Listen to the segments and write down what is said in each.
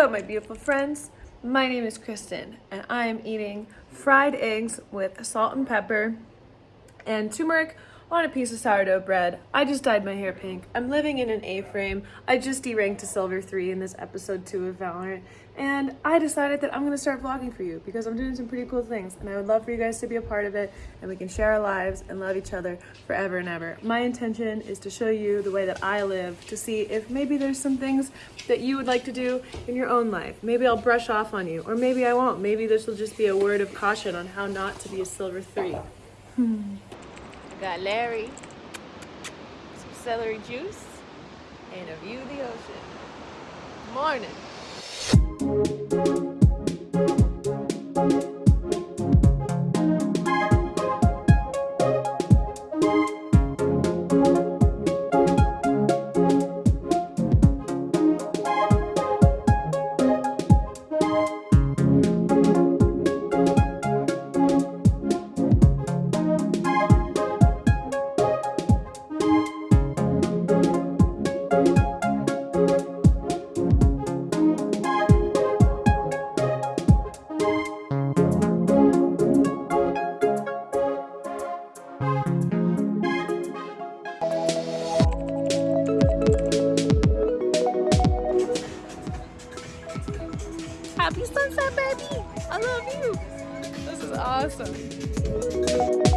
Hello, my beautiful friends. My name is Kristen, and I am eating fried eggs with salt and pepper and turmeric on a piece of sourdough bread. I just dyed my hair pink. I'm living in an A-frame. I just deranked to silver 3 in this episode 2 of Valorant. And I decided that I'm going to start vlogging for you because I'm doing some pretty cool things. And I would love for you guys to be a part of it and we can share our lives and love each other forever and ever. My intention is to show you the way that I live to see if maybe there's some things that you would like to do in your own life. Maybe I'll brush off on you or maybe I won't. Maybe this will just be a word of caution on how not to be a silver 3. Got Larry, some celery juice, and a view of the ocean. Morning. I love you! This is awesome.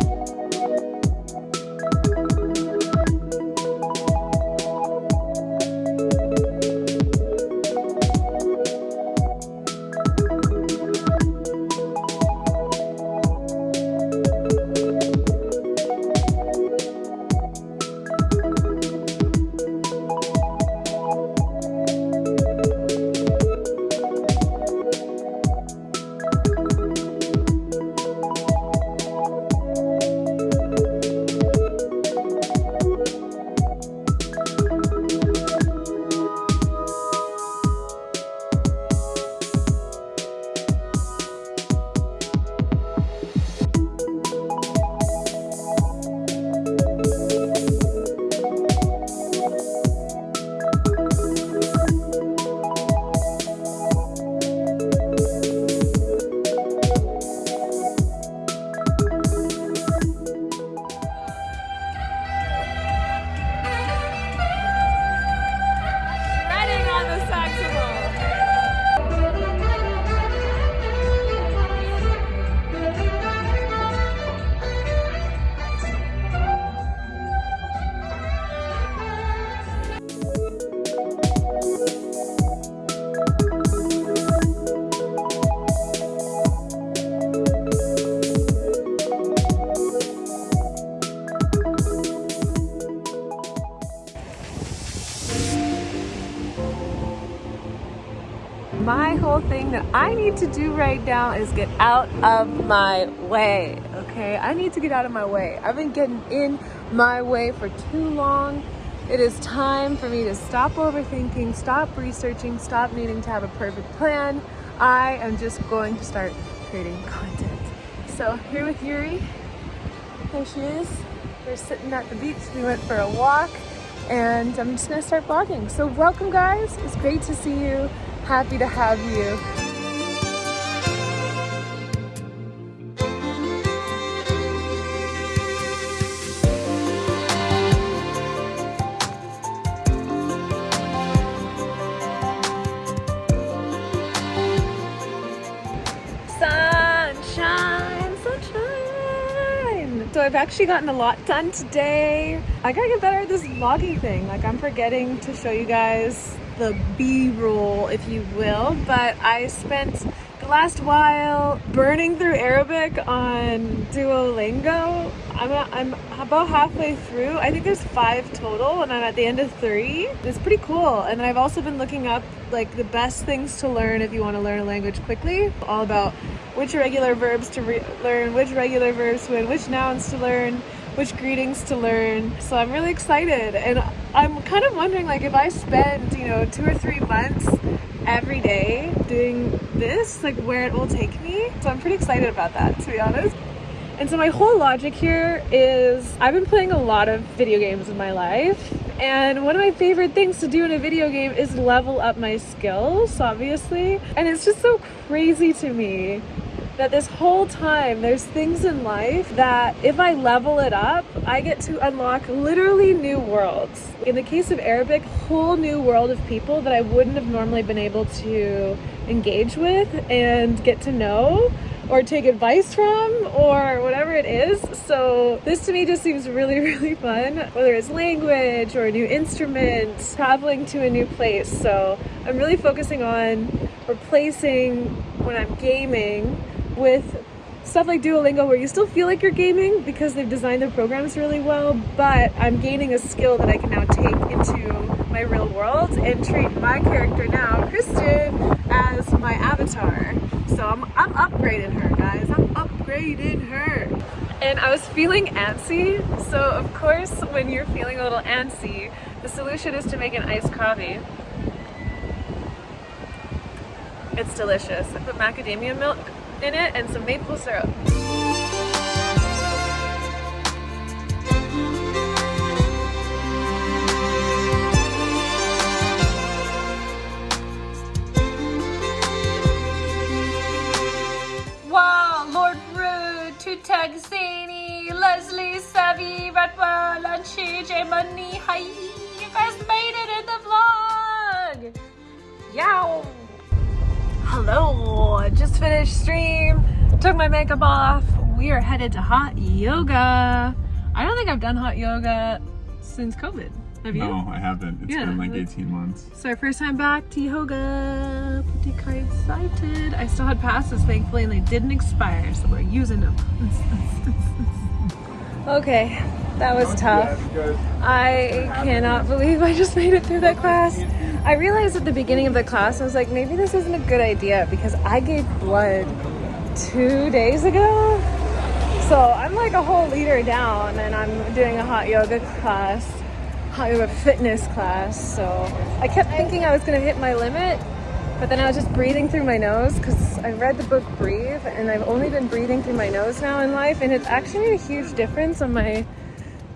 My whole thing that I need to do right now is get out of my way, okay? I need to get out of my way. I've been getting in my way for too long. It is time for me to stop overthinking, stop researching, stop needing to have a perfect plan. I am just going to start creating content. So here with Yuri, there she is. We're sitting at the beach. We went for a walk and I'm just gonna start vlogging. So welcome guys, it's great to see you. Happy to have you. Sunshine, sunshine. So I've actually gotten a lot done today. I gotta get better at this vlogging thing. Like I'm forgetting to show you guys the b-roll if you will but I spent the last while burning through Arabic on Duolingo. I'm, I'm about halfway through. I think there's five total and I'm at the end of three. It's pretty cool. And I've also been looking up like the best things to learn if you want to learn a language quickly. All about which irregular verbs to learn which regular verbs to which nouns to learn which greetings to learn. So I'm really excited. And I'm kind of wondering like if I spend, you know, two or three months every day doing this, like where it will take me. So I'm pretty excited about that, to be honest. And so my whole logic here is I've been playing a lot of video games in my life and one of my favorite things to do in a video game is level up my skills, obviously. And it's just so crazy to me that this whole time there's things in life that if I level it up, I get to unlock literally new worlds. In the case of Arabic, whole new world of people that I wouldn't have normally been able to engage with and get to know or take advice from or whatever it is. So this to me just seems really, really fun, whether it's language or a new instrument, traveling to a new place. So I'm really focusing on replacing when I'm gaming with stuff like Duolingo where you still feel like you're gaming because they've designed their programs really well, but I'm gaining a skill that I can now take into my real world and treat my character now, Kristen, as my avatar. So I'm, I'm upgrading her, guys. I'm upgrading her. And I was feeling antsy, so of course when you're feeling a little antsy, the solution is to make an iced coffee. It's delicious. I put macadamia milk in it and some maple syrup. Wow, Lord Rude, Tuteg Zany, Leslie Savvy, and CJ Money. Hi, you guys made it in the vlog. Yow. Hello, just finished stream, took my makeup off. We are headed to hot yoga. I don't think I've done hot yoga since COVID. Have you? No, I haven't. It's Yeah, been like 18 months. So our first time back to yoga. Pretty excited. I still had passes thankfully and they didn't expire, so we're using them. Okay, that was tough. I cannot believe I just made it through that class. I realized at the beginning of the class, I was like, maybe this isn't a good idea because I gave blood two days ago. So I'm like a whole liter down and I'm doing a hot yoga class, hot yoga fitness class. So I kept thinking I was gonna hit my limit, but then I was just breathing through my nose because I read the book Breathe and I've only been breathing through my nose now in life and it's actually made a huge difference on my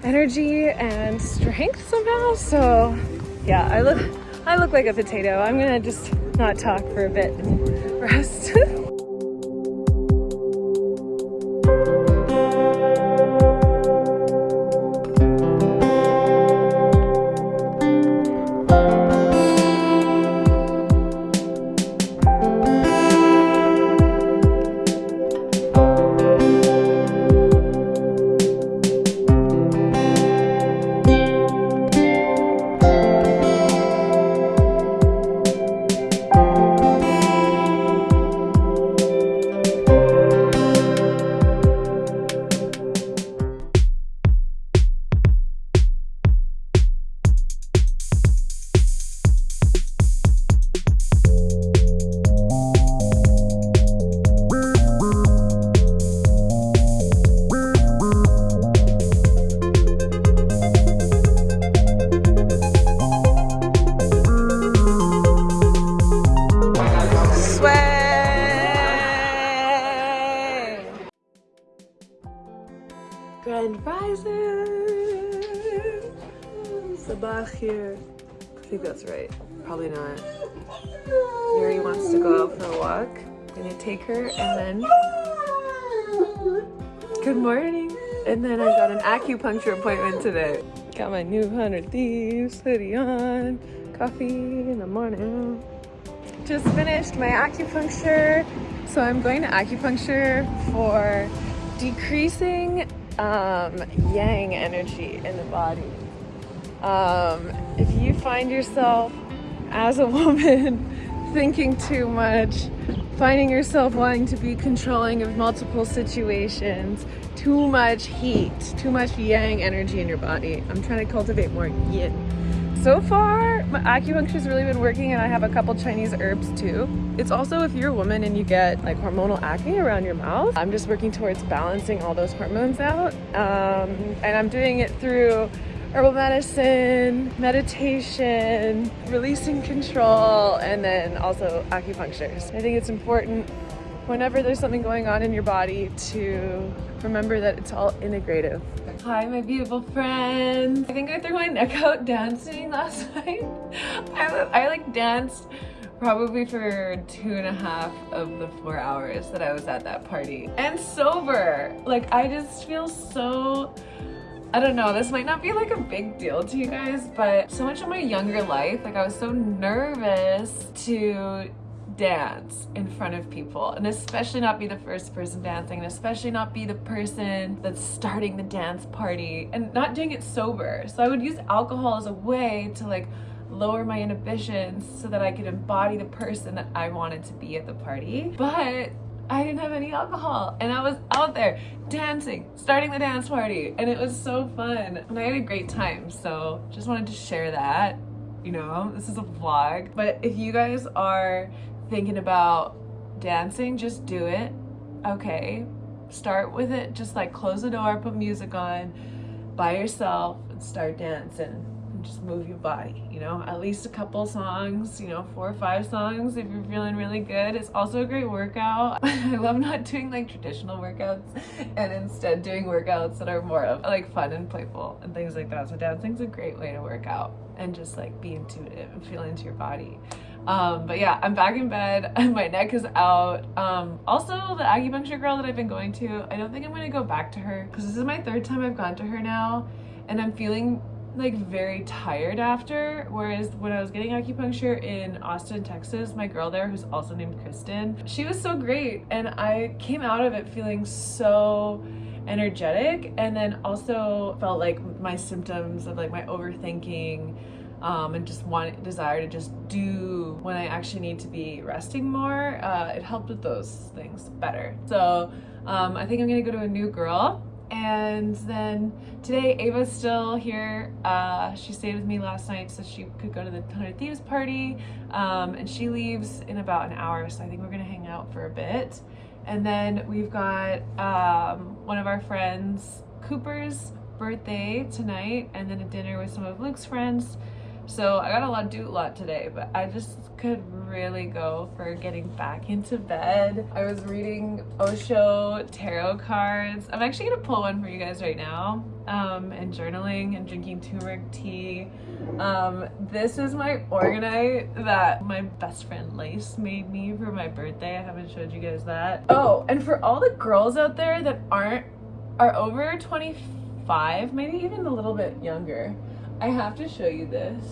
energy and strength somehow. So yeah, I look I look like a potato. I'm gonna just not talk for a bit rest. Probably not. Yuri wants to go out for a walk. I'm Gonna take her and then. Good morning! And then I got an acupuncture appointment today. Got my new 100 Thieves hoodie on. Coffee in the morning. Just finished my acupuncture. So I'm going to acupuncture for decreasing um, yang energy in the body. Um, if you find yourself as a woman thinking too much, finding yourself wanting to be controlling of multiple situations, too much heat, too much yang energy in your body. I'm trying to cultivate more yin. So far, my acupuncture's really been working and I have a couple Chinese herbs too. It's also if you're a woman and you get like hormonal acne around your mouth, I'm just working towards balancing all those hormones out. Um, and I'm doing it through herbal medicine, meditation, releasing control, and then also acupuncture. I think it's important whenever there's something going on in your body to remember that it's all integrative. Hi, my beautiful friends. I think I threw my neck out dancing last night. I, I like danced probably for two and a half of the four hours that I was at that party and sober. Like I just feel so I don't know, this might not be like a big deal to you guys, but so much of my younger life, like I was so nervous to dance in front of people and especially not be the first person dancing and especially not be the person that's starting the dance party and not doing it sober. So I would use alcohol as a way to like lower my inhibitions so that I could embody the person that I wanted to be at the party. But I didn't have any alcohol and I was out there dancing, starting the dance party and it was so fun and I had a great time. So just wanted to share that, you know, this is a vlog. But if you guys are thinking about dancing, just do it. Okay, start with it. Just like close the door, put music on by yourself and start dancing just move your body, you know, at least a couple songs, you know, four or five songs if you're feeling really good. It's also a great workout. I love not doing like traditional workouts and instead doing workouts that are more of like fun and playful and things like that. So dancing's a great way to work out and just like be intuitive and feel into your body. Um, but yeah, I'm back in bed. and My neck is out. Um, also, the acupuncture girl that I've been going to, I don't think I'm to go back to her because this is my third time I've gone to her now and I'm feeling like very tired after whereas when I was getting acupuncture in Austin Texas my girl there who's also named Kristen she was so great and I came out of it feeling so energetic and then also felt like my symptoms of like my overthinking um, and just want desire to just do when I actually need to be resting more uh, it helped with those things better. So um, I think I'm gonna go to a new girl and then today Ava's still here. Uh, she stayed with me last night so she could go to the Hundred Thieves party. Um, and she leaves in about an hour, so I think we're gonna hang out for a bit. And then we've got um, one of our friends, Cooper's birthday tonight, and then a dinner with some of Luke's friends. So I got a lot to do a lot today, but I just could really go for getting back into bed. I was reading Osho tarot cards. I'm actually gonna pull one for you guys right now um, and journaling and drinking turmeric tea. Um, this is my orgonite that my best friend Lace made me for my birthday. I haven't showed you guys that. Oh, and for all the girls out there that aren't, are over 25, maybe even a little bit younger, I have to show you this.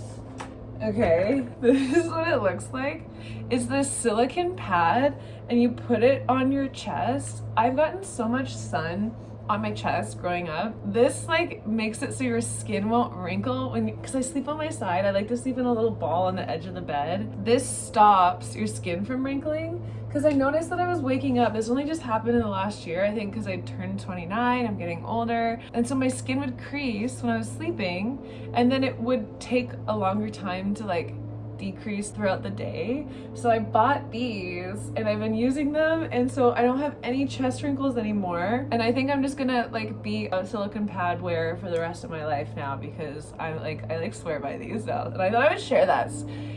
Okay, this is what it looks like. It's this silicon pad and you put it on your chest. I've gotten so much sun on my chest growing up. This like makes it so your skin won't wrinkle when because I sleep on my side. I like to sleep in a little ball on the edge of the bed. This stops your skin from wrinkling because I noticed that I was waking up. This only just happened in the last year, I think, because I turned 29, I'm getting older. And so my skin would crease when I was sleeping, and then it would take a longer time to like decrease throughout the day. So I bought these and I've been using them and so I don't have any chest wrinkles anymore. And I think I'm just gonna like be a silicone pad wearer for the rest of my life now because I'm like I like swear by these now. And I thought I would share that.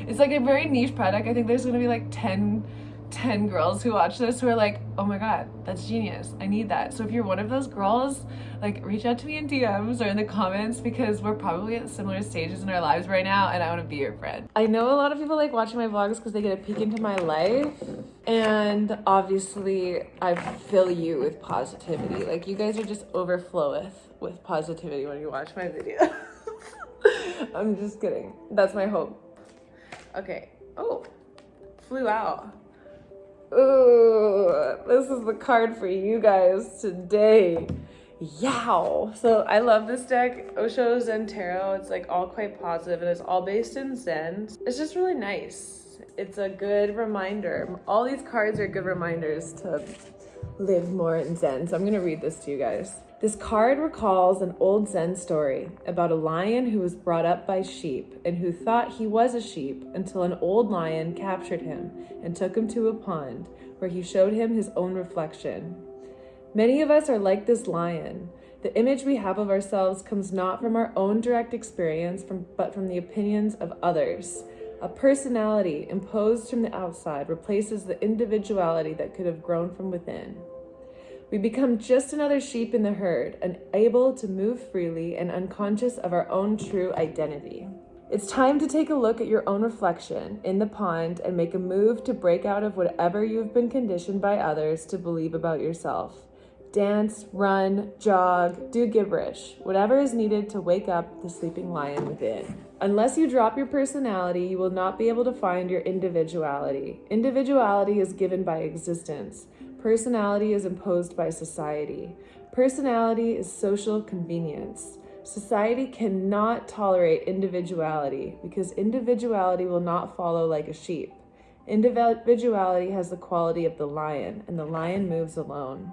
It's like a very niche product. I think there's gonna be like 10 10 girls who watch this who are like, oh my god, that's genius. I need that. So if you're one of those girls, like reach out to me in DMs or in the comments because we're probably at similar stages in our lives right now and I want to be your friend. I know a lot of people like watching my vlogs because they get a peek into my life and obviously I fill you with positivity. Like you guys are just overfloweth with positivity when you watch my video. I'm just kidding. That's my hope. Okay. Oh, flew out. Ooh, this is the card for you guys today. Yow! So I love this deck, Osho Zen Tarot. It's like all quite positive and it's all based in Zen. It's just really nice. It's a good reminder. All these cards are good reminders to live more in Zen. So I'm gonna read this to you guys. This card recalls an old Zen story about a lion who was brought up by sheep and who thought he was a sheep until an old lion captured him and took him to a pond where he showed him his own reflection. Many of us are like this lion. The image we have of ourselves comes not from our own direct experience, from, but from the opinions of others. A personality imposed from the outside replaces the individuality that could have grown from within. We become just another sheep in the herd, unable to move freely and unconscious of our own true identity. It's time to take a look at your own reflection in the pond and make a move to break out of whatever you've been conditioned by others to believe about yourself. Dance, run, jog, do gibberish, whatever is needed to wake up the sleeping lion within. Unless you drop your personality, you will not be able to find your individuality. Individuality is given by existence. Personality is imposed by society. Personality is social convenience. Society cannot tolerate individuality because individuality will not follow like a sheep. Individuality has the quality of the lion, and the lion moves alone.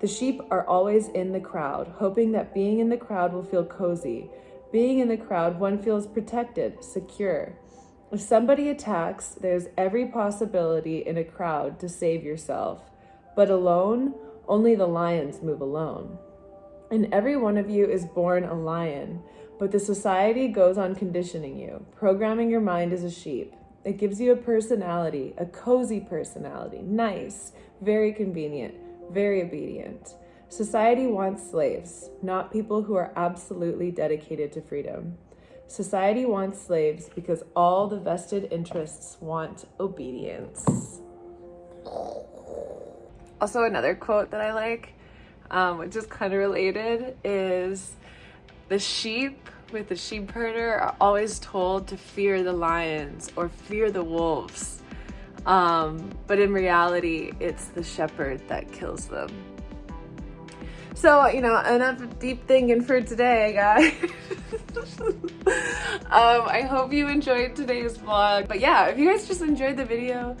The sheep are always in the crowd, hoping that being in the crowd will feel cozy, being in the crowd, one feels protected, secure. If somebody attacks, there's every possibility in a crowd to save yourself. But alone, only the lions move alone. And every one of you is born a lion, but the society goes on conditioning you, programming your mind as a sheep. It gives you a personality, a cozy personality, nice, very convenient, very obedient. Society wants slaves, not people who are absolutely dedicated to freedom. Society wants slaves because all the vested interests want obedience. Also, another quote that I like, um, which is kind of related, is the sheep with the sheep herder are always told to fear the lions or fear the wolves. Um, but in reality, it's the shepherd that kills them. So, you know, enough deep thinking for today, guys. um, I hope you enjoyed today's vlog. But yeah, if you guys just enjoyed the video,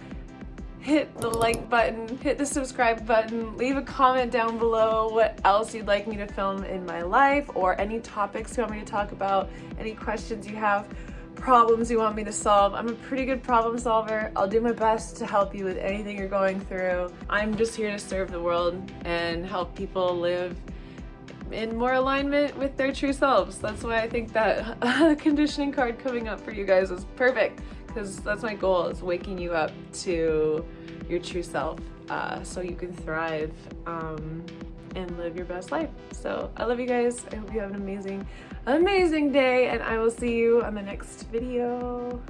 hit the like button, hit the subscribe button, leave a comment down below what else you'd like me to film in my life or any topics you want me to talk about, any questions you have problems you want me to solve. I'm a pretty good problem solver. I'll do my best to help you with anything you're going through. I'm just here to serve the world and help people live in more alignment with their true selves. That's why I think that conditioning card coming up for you guys is perfect because that's my goal is waking you up to your true self uh, so you can thrive um, and live your best life. So I love you guys. I hope you have an amazing amazing day and I will see you on the next video.